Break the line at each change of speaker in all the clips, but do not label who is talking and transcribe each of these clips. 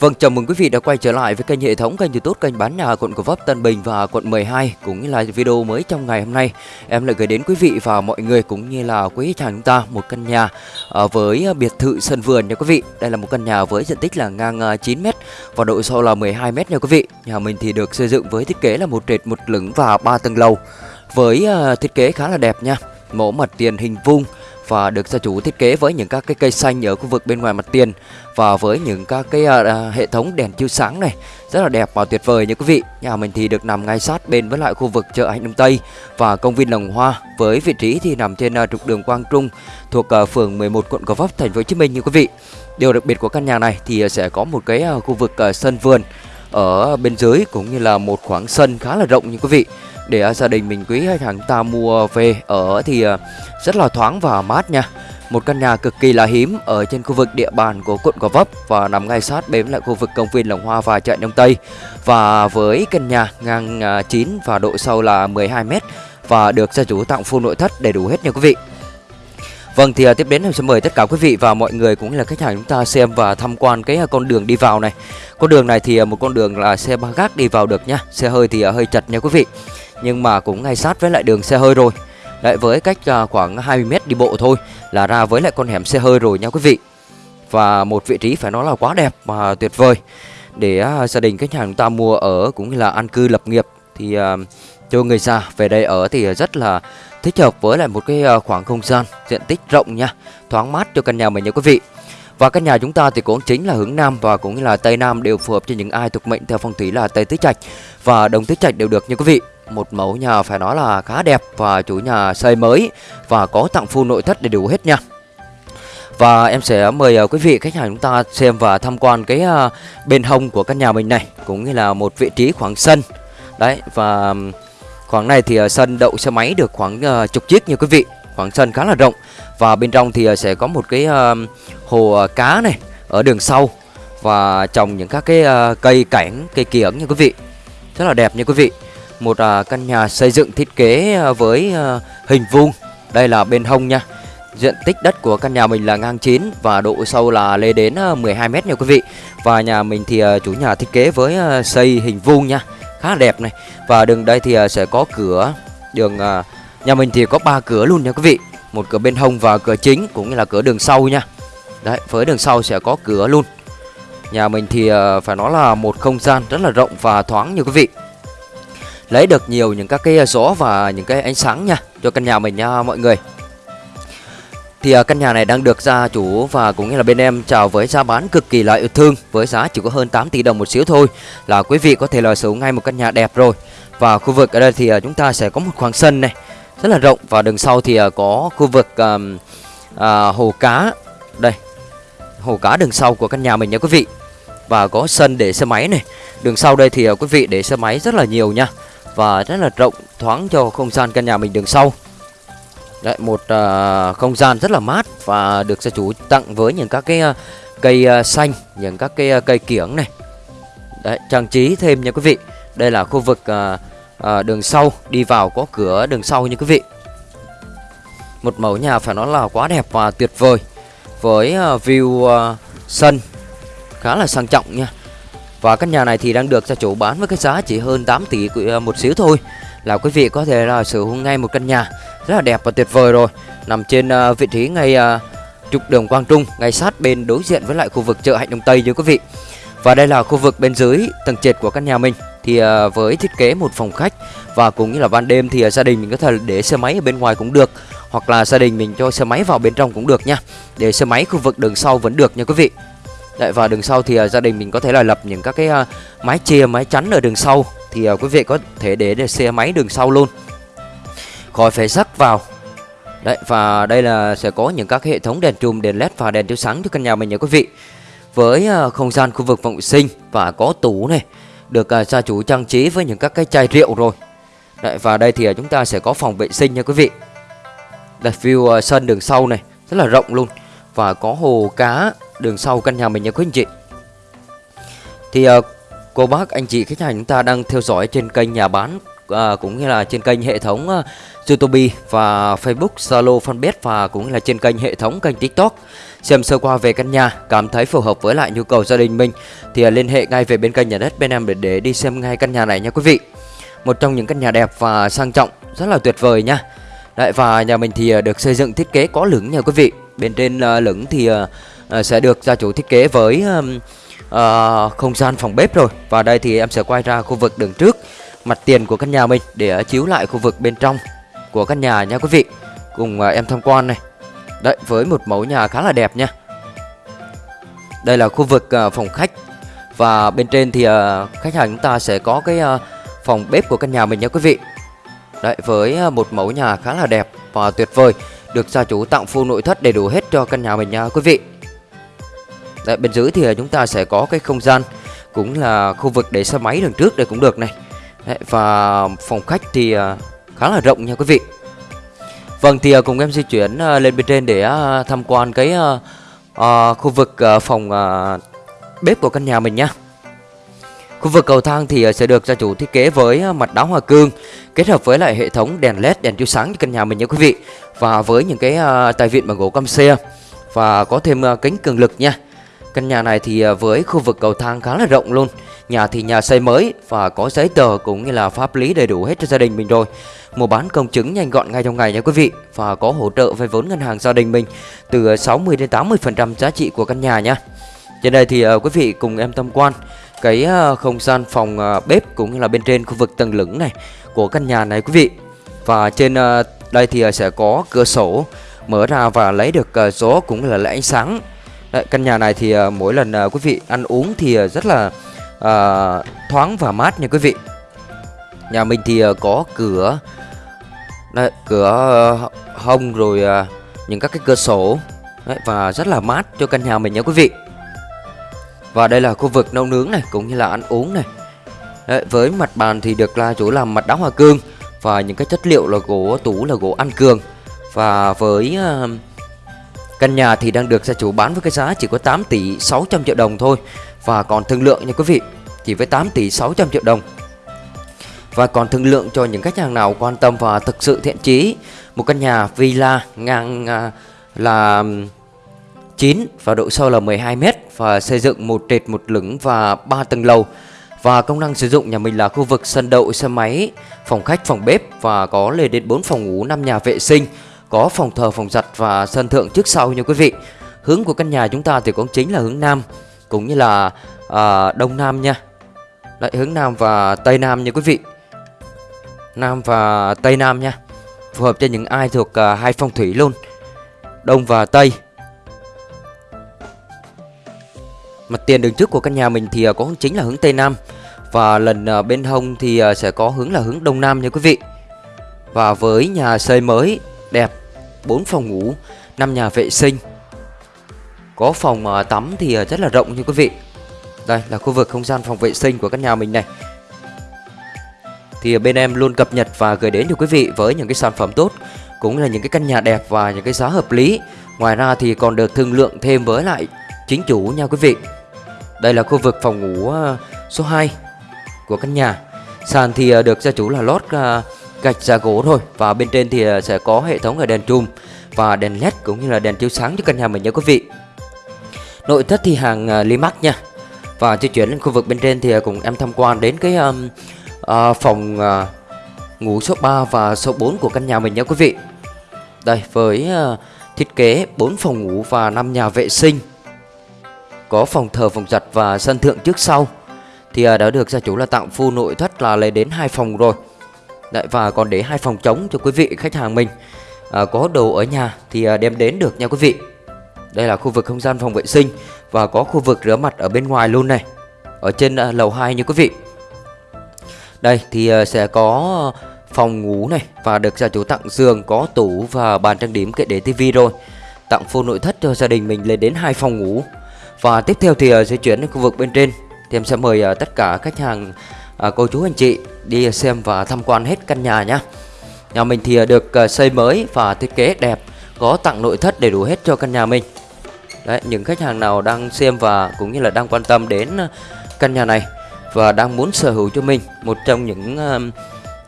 Vâng, chào mừng quý vị đã quay trở lại với kênh hệ thống kênh youtube kênh bán nhà quận Gò Vấp, Tân Bình và quận 12 Cũng như là video mới trong ngày hôm nay. Em lại gửi đến quý vị và mọi người cũng như là quý khách hàng chúng ta một căn nhà à, với biệt thự sân vườn nha quý vị. Đây là một căn nhà với diện tích là ngang à, 9m và độ sâu là 12m nha quý vị. Nhà mình thì được xây dựng với thiết kế là một trệt một lửng và ba tầng lầu Với à, thiết kế khá là đẹp nha. Mẫu mặt tiền hình vuông và được gia chủ thiết kế với những các cái cây xanh ở khu vực bên ngoài mặt tiền và với những các cái uh, hệ thống đèn chiếu sáng này rất là đẹp và tuyệt vời nha quý vị. Nhà mình thì được nằm ngay sát bên với lại khu vực chợ Hạnh Đông Tây và công viên Lồng Hoa với vị trí thì nằm trên uh, trục đường Quang Trung thuộc uh, phường 11 quận Gò Vấp thành phố Hồ Chí Minh như quý vị. Điều đặc biệt của căn nhà này thì sẽ có một cái uh, khu vực uh, sân vườn ở bên dưới cũng như là một khoảng sân khá là rộng như quý vị để à, gia đình mình quý khách hàng ta mua về ở thì à, rất là thoáng và mát nha một căn nhà cực kỳ là hiếm ở trên khu vực địa bàn của quận Gò Vấp và nằm ngay sát bên lại khu vực công viên Lồng Hoa và chợ Đông Tây. Và với căn nhà ngang à, 9 và độ sâu là 12 m và được gia chủ tặng full nội thất đầy đủ hết nha quý vị. Vâng thì à, tiếp đến em sẽ mời tất cả quý vị và mọi người cũng là khách hàng chúng ta xem và tham quan cái à, con đường đi vào này. Con đường này thì à, một con đường là xe ba gác đi vào được nhá. Xe hơi thì hơi chật nha quý vị. Nhưng mà cũng ngay sát với lại đường xe hơi rồi. Đấy với cách khoảng 20 m đi bộ thôi là ra với lại con hẻm xe hơi rồi nha quý vị. Và một vị trí phải nói là quá đẹp và tuyệt vời để gia đình khách hàng chúng ta mua ở cũng như là an cư lập nghiệp thì cho người già về đây ở thì rất là thích hợp với lại một cái ờ, khoảng không gian diện tích rộng nha, thoáng mát cho căn nhà mình nha quý vị. Và căn nhà chúng ta thì cũng chính là hướng Nam và cũng như là Tây Nam đều phù hợp cho những ai thuộc mệnh theo phong thủy là Tây Tứ Trạch và Đông Tứ Trạch đều được nha quý vị. Một mẫu nhà phải nói là khá đẹp và chủ nhà xây mới và có tặng full nội thất đầy đủ hết nha. Và em sẽ mời ờ, quý vị khách hàng chúng ta xem và tham quan cái ờ, bên hông của căn nhà mình này cũng như là một vị trí khoảng sân. Đấy và khoảng này thì ờ, sân đậu xe máy được khoảng ờ, chục chiếc nha quý vị. Khoảng sân khá là rộng. Và bên trong thì ờ, sẽ có một cái hồ cá này ở đường sau. Và trồng những các cái cây cảnh, cây kiểng nha quý vị. Rất là đẹp nha quý vị. Một căn nhà xây dựng thiết kế với hình vuông. Đây là bên hông nha. Diện tích đất của căn nhà mình là ngang 9 và độ sâu là lên đến 12 mét nha quý vị. Và nhà mình thì chủ nhà thiết kế với xây hình vuông nha khá là đẹp này. Và đường đây thì à, sẽ có cửa, đường à, nhà mình thì có ba cửa luôn nha quý vị. Một cửa bên hông và cửa chính, cũng như là cửa đường sau nha. Đấy, với đường sau sẽ có cửa luôn. Nhà mình thì à, phải nói là một không gian rất là rộng và thoáng như quý vị. Lấy được nhiều những các cái gió và những cái ánh sáng nha, cho căn nhà mình nha mọi người thì à, căn nhà này đang được gia chủ và cũng như là bên em chào với giá bán cực kỳ là yêu thương với giá chỉ có hơn 8 tỷ đồng một xíu thôi là quý vị có thể là sở hữu ngay một căn nhà đẹp rồi. Và khu vực ở đây thì à, chúng ta sẽ có một khoảng sân này rất là rộng và đường sau thì à, có khu vực uh, uh, hồ cá. Đây hồ cá đường sau của căn nhà mình nha quý vị. Và có sân để xe máy này. Đường sau đây thì quý vị để xe máy rất là nhiều nha và rất là rộng thoáng cho không gian căn nhà mình đường sau. Đấy, một uh, không gian rất là mát và được gia chủ tặng với những các cái uh, cây uh, xanh, những các cái uh, cây kiểng này. Đấy, trang trí thêm nha quý vị. Đây là khu vực uh, uh, đường sau đi vào có cửa đường sau nha quý vị. Một mẫu nhà phải nói là quá đẹp và tuyệt vời với uh, view uh, sân khá là sang trọng nha. Và căn nhà này thì đang được gia chủ bán với cái giá chỉ hơn 8 tỷ một xíu thôi Là quý vị có thể là sở hữu ngay một căn nhà rất là đẹp và tuyệt vời rồi. Nằm trên uh, vị trí ngay uh, trục đường Quang Trung Ngay sát bên đối diện với lại khu vực chợ Hạnh Đông Tây như quý vị. Và đây là khu vực bên dưới tầng trệt của căn nhà mình. Thì uh, với thiết kế một phòng khách Và cũng như là ban đêm thì uh, gia đình mình có thể để xe máy ở bên ngoài cũng được Hoặc là gia đình mình cho xe máy vào bên trong cũng được nha. Để xe máy khu vực đường sau vẫn được nha quý vị. Đấy, và đường sau thì uh, gia đình mình có thể là lập những các cái uh, mái chia, mái chắn ở đường sau. Thì uh, quý vị có thể để, để xe máy đường sau luôn. Khỏi phải rắc vào. Đấy, và đây là sẽ có những các hệ thống đèn chùm, đèn led và đèn chiếu sáng cho căn nhà mình nha quý vị. Với uh, không gian khu vực phòng vệ sinh và có tủ này Được uh, gia chủ trang trí với những các cái chai rượu rồi. Đấy, và đây thì uh, chúng ta sẽ có phòng vệ sinh nha quý vị. Đây, view uh, sân đường sau này rất là rộng luôn. Và có hồ cá đường sau căn nhà mình nha quý anh chị. Thì uh, cô bác anh chị khách hàng chúng ta đang theo dõi trên kênh nhà bán à, cũng như là trên kênh hệ thống à, YouTube và Facebook, Zalo, Fanpage và cũng là trên kênh hệ thống kênh TikTok. Xem sơ qua về căn nhà, cảm thấy phù hợp với lại nhu cầu gia đình mình thì à, liên hệ ngay về bên kênh nhà đất bên em để, để đi xem ngay căn nhà này nha quý vị. Một trong những căn nhà đẹp và sang trọng, rất là tuyệt vời nha. Đấy và nhà mình thì à, được xây dựng thiết kế có lửng nha quý vị. Bên trên à, lửng thì sẽ được gia chủ thiết kế với uh, không gian phòng bếp rồi. Và đây thì em sẽ quay ra khu vực đường trước mặt tiền của căn nhà mình để chiếu lại khu vực bên trong của căn nhà nha quý vị. Cùng à, em tham quan này. Đấy với một mẫu nhà khá là đẹp nha. Đây là khu vực à, phòng khách và bên trên thì à, khách hàng chúng ta sẽ có cái phòng bếp của căn nhà mình nha quý vị. Đấy với một mẫu nhà khá là đẹp và tuyệt vời được gia chủ tặng full nội thất đầy đủ hết cho căn nhà mình nha quý vị. Đấy, bên dưới thì chúng ta sẽ có cái không gian cũng là khu vực để xe máy đằng trước đây cũng được này. Đấy, và phòng khách thì khá là rộng nha quý vị. Vâng thì à, cùng em di chuyển à, lên bên trên để à, tham quan cái uh, khu vực uh, phòng uh, bếp của căn nhà mình nhé. Khu vực cầu thang thì sẽ được gia chủ thiết kế với mặt đá hoa cương kết hợp với lại hệ thống đèn led đèn chiếu sáng cho căn nhà mình nha quý vị và với những cái uh, tài vịn bằng gỗ cam xe và có thêm uh, kính cường lực nha. Căn nhà này thì à, với khu vực cầu thang khá là rộng luôn. Nhà thì nhà xây mới và có giấy tờ cũng như là pháp lý đầy đủ hết cho gia đình mình rồi. Mua bán công chứng nhanh gọn ngay trong ngày nha quý vị, và có hỗ trợ vay vốn ngân hàng gia đình mình từ 60 đến 80% giá trị của căn nhà nha. Trên đây thì à, quý vị cùng em tham quan cái à, không gian phòng bếp cũng như là bên trên khu vực tầng lửng này của căn nhà này quý vị. Và trên đây thì sẽ có cửa sổ mở ra và lấy được gió cũng là lấy ánh sáng. Đấy, căn nhà này thì uh, mỗi lần uh, quý vị ăn uống thì uh, rất là uh, thoáng và mát nha quý vị. Nhà mình thì uh, có cửa Đấy, cửa uh, hông rồi uh, những các cái cửa sổ Đấy, và rất là mát cho căn nhà mình nha quý vị. Và đây là khu vực nấu nướng này cũng như là ăn uống này. Đấy, với mặt bàn thì được là chủ làm mặt đá hoa cương và những cái chất liệu là gỗ tủ là gỗ ăn cường. Và với uh, căn nhà thì đang được gia chủ bán với cái giá chỉ có 8 tỷ 600 triệu đồng thôi và còn thương lượng nha quý vị, chỉ với 8 tỷ 600 triệu đồng. Và còn thương lượng cho những khách hàng nào quan tâm và thực sự thiện chí một căn nhà villa ngang à, là 9 và độ sâu là 12 m và xây dựng một trệt một lửng và 3 tầng lầu. Và công năng sử dụng nhà mình là khu vực sân đậu xe máy, phòng khách, phòng bếp và có lên đến 4 phòng ngủ, 5 nhà vệ sinh, có phòng thờ, phòng giặt và sân thượng trước sau nha quý vị. Hướng của căn nhà chúng ta thì cũng chính là hướng nam cũng như là à, đông nam nha. Lại hướng nam và tây nam nha quý vị. Nam và tây nam nha. Phù hợp cho những ai thuộc à, hai phong thủy luôn. Đông và tây Mặt tiền đường trước của căn nhà mình thì à, có hướng chính là hướng Tây Nam Và lần à, bên hông thì à, sẽ có hướng là hướng Đông Nam nha quý vị Và với nhà xây mới đẹp 4 phòng ngủ 5 nhà vệ sinh. Có phòng à, tắm thì à, rất là rộng như quý vị. Đây là khu vực không gian phòng vệ sinh của căn nhà mình này. Thì à, bên em luôn cập nhật và gửi đến cho quý vị với những cái sản phẩm tốt, Cũng là những cái căn nhà đẹp và những cái giá hợp lý. Ngoài ra thì còn được thương lượng thêm với lại chính chủ nha quý vị. Đây là khu vực phòng ngủ số 2 của căn nhà. Sàn thì được gia chủ là lót gạch giá gỗ thôi và bên trên thì ờ, sẽ có hệ thống là đèn trùm và đèn led cũng như là đèn chiếu sáng cho căn nhà mình nha quý vị. Nội thất thì hàng ờ, Limax nha. Và di chuyển lên khu vực bên trên thì ờ, cùng em tham quan đến cái um, uh, phòng uh, ngủ số 3 và số 4 của căn nhà mình nha quý vị. Đây với uh, thiết kế 4 phòng ngủ và 5 nhà vệ sinh có phòng thờ phòng giặt và sân thượng trước sau thì uh, đã được gia chủ là tặng full nội thất là lấy đến hai phòng rồi Đấy, và còn để hai phòng trống cho quý vị khách hàng mình. À, có đồ ở nhà thì à, đem đến được nha quý vị. Đây là khu vực không gian phòng vệ sinh và có khu vực rửa mặt ở bên ngoài luôn này ở trên à, lầu 2 như quý vị. Đây thì à, sẽ có phòng ngủ này và được gia chủ tặng giường có tủ và bàn trang điểm kệ để tivi rồi. Tặng full nội thất cho gia đình mình lên đến hai phòng ngủ. Và tiếp theo thì uh, sẽ chuyển đến khu vực bên trên. Thì em sẽ mời à, tất cả khách hàng À, cô chú anh chị đi xem và tham quan hết căn nhà nhé Nhà mình thì à, được à, xây mới và thiết kế đẹp Có tặng nội thất đầy đủ hết cho căn nhà mình Đấy, những khách hàng nào đang xem và cũng như là đang quan tâm đến căn nhà này Và đang muốn sở hữu cho mình một trong những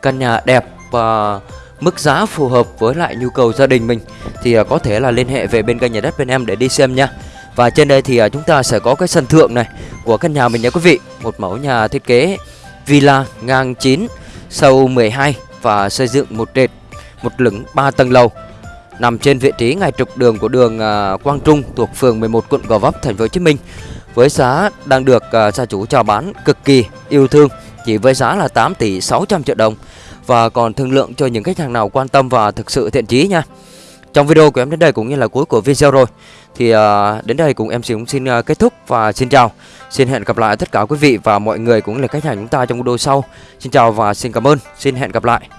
căn nhà đẹp và mức giá phù hợp với lại nhu cầu gia đình mình thì có thể là liên hệ về bên kênh nhà đất bên em để đi xem nha. Và trên đây thì chúng ta sẽ có cái sân thượng này của căn nhà mình nha quý vị. Một mẫu nhà thiết kế villa ngang 9, sâu 12 và xây dựng một trệt, một lửng 3 tầng lầu. Nằm trên vị trí ngay trục đường của đường à, Quang Trung thuộc phường 11 quận Gò Vấp thành phố Hồ Chí Minh. Với giá đang được à, gia chủ chào bán cực kỳ yêu thương chỉ với giá là 8 tỷ 600 triệu đồng và còn thương lượng cho những khách hàng nào quan tâm và thực sự thiện chí nha. Trong video của em đến đây cũng như là cuối của video rồi thì uh, đến đây cùng em cũng xin uh, kết thúc và xin chào. Xin hẹn gặp lại tất cả quý vị và mọi người cũng là khách hàng chúng ta trong video sau. Xin chào và xin cảm ơn. Xin hẹn gặp lại.